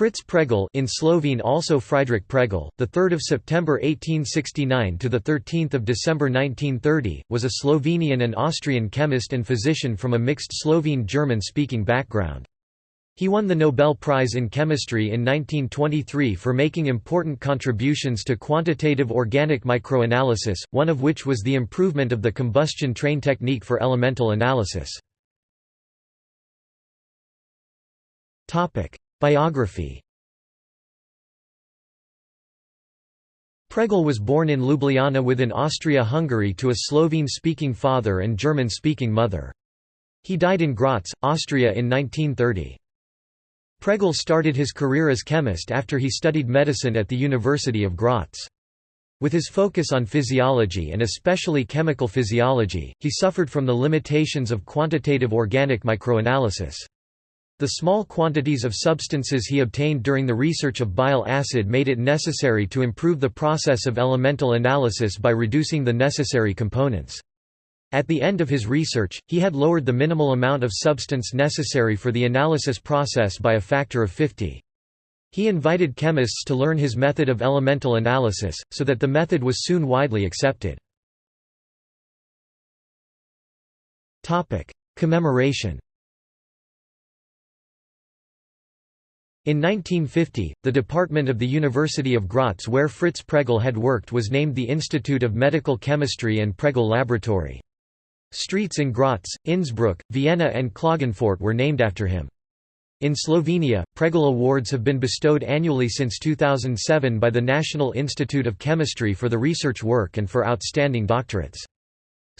Fritz Pregl in Slovene also Friedrich Pregl, the 3rd of September 1869 to the 13th of December 1930, was a Slovenian and Austrian chemist and physician from a mixed Slovene-German speaking background. He won the Nobel Prize in Chemistry in 1923 for making important contributions to quantitative organic microanalysis, one of which was the improvement of the combustion train technique for elemental analysis. Biography Pregl was born in Ljubljana within Austria-Hungary to a Slovene-speaking father and German-speaking mother. He died in Graz, Austria in 1930. Pregl started his career as chemist after he studied medicine at the University of Graz. With his focus on physiology and especially chemical physiology, he suffered from the limitations of quantitative organic microanalysis. The small quantities of substances he obtained during the research of bile acid made it necessary to improve the process of elemental analysis by reducing the necessary components. At the end of his research, he had lowered the minimal amount of substance necessary for the analysis process by a factor of 50. He invited chemists to learn his method of elemental analysis, so that the method was soon widely accepted. Commemoration In 1950, the department of the University of Graz where Fritz Pregl had worked was named the Institute of Medical Chemistry and Pregl Laboratory. Streets in Graz, Innsbruck, Vienna and Klagenfurt were named after him. In Slovenia, Pregl Awards have been bestowed annually since 2007 by the National Institute of Chemistry for the research work and for outstanding doctorates.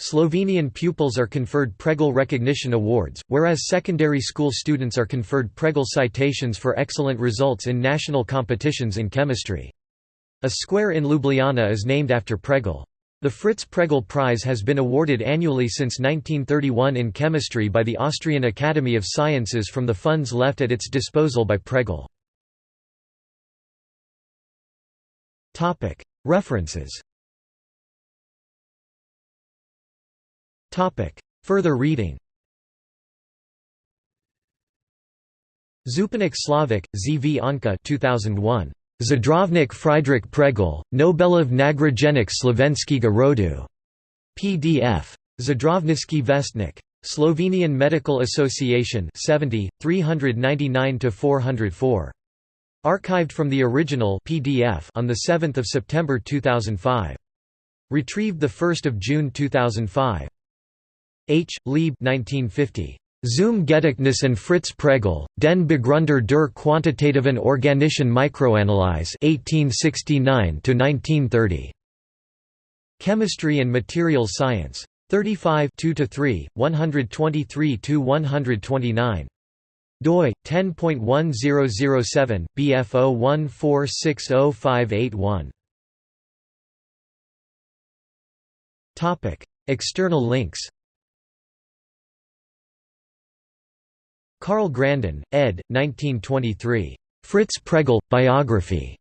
Slovenian pupils are conferred Pregl Recognition Awards, whereas secondary school students are conferred Pregl citations for excellent results in national competitions in chemistry. A square in Ljubljana is named after Pregl. The Fritz Pregl Prize has been awarded annually since 1931 in chemistry by the Austrian Academy of Sciences from the funds left at its disposal by Pregl. References Further reading Zupanik Slavik, Z. V. Anka 2001. Zdravnik Friedrich Pregel, Nobelov nagrajenik Slovenskiga rodu. PDF. Zdravnický vestnik. Slovenian Medical Association 70, 399–404. Archived from the original PDF on 7 September 2005. Retrieved 1 June 2005. H. Lieb 1950. Zum Gedächtnis and Fritz Pregl, den Begründer der quantitativen organischen Mikroanalyse 1869–1930. Chemistry and Materials Science. 35 2–3, 123–129. doi 10.1007 bf 1460581 Topic External links Karl Grandin, ed. 1923. Fritz Pregl, Biography.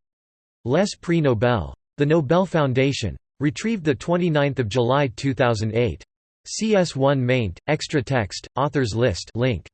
Les Prix Nobel. The Nobel Foundation. Retrieved 29 July 2008. CS1 maint, extra text, authors list link.